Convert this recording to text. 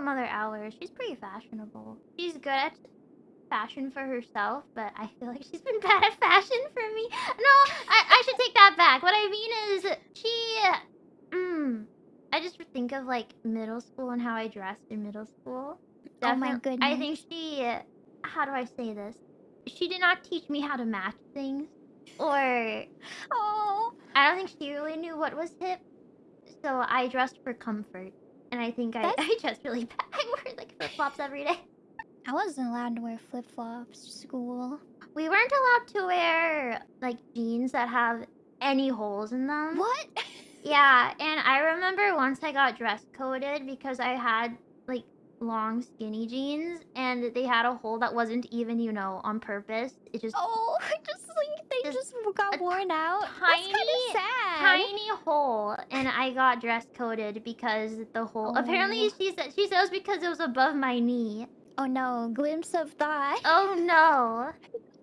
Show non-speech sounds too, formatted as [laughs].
Mother Hours. She's pretty fashionable. She's good at fashion for herself, but I feel like she's been [laughs] bad at fashion for me. No, I, I should take that back. What I mean is, she. Mm, I just think of like middle school and how I dressed in middle school. Oh my Definitely- I think she. How do I say this? She did not teach me how to match things, or Oh. I don't think she really knew what was hip. So I dressed for comfort, and I think I, I dressed really [laughs] bad. I wear like flip flops every day. I wasn't allowed to wear flip flops to school. We weren't allowed to wear like jeans that have any holes in them. What? [laughs] Yeah, and I remember once I got dress coded because I had like long skinny jeans and they had a hole that wasn't even, you know, on purpose. It just Oh, [laughs] just Just just, got worn out. Tiny- kind of sad. tiny hole and I got dress coded because the hole apparently Oh. she said she said it was because it was above my knee. Oh no, glimpse of that. Oh no. [laughs]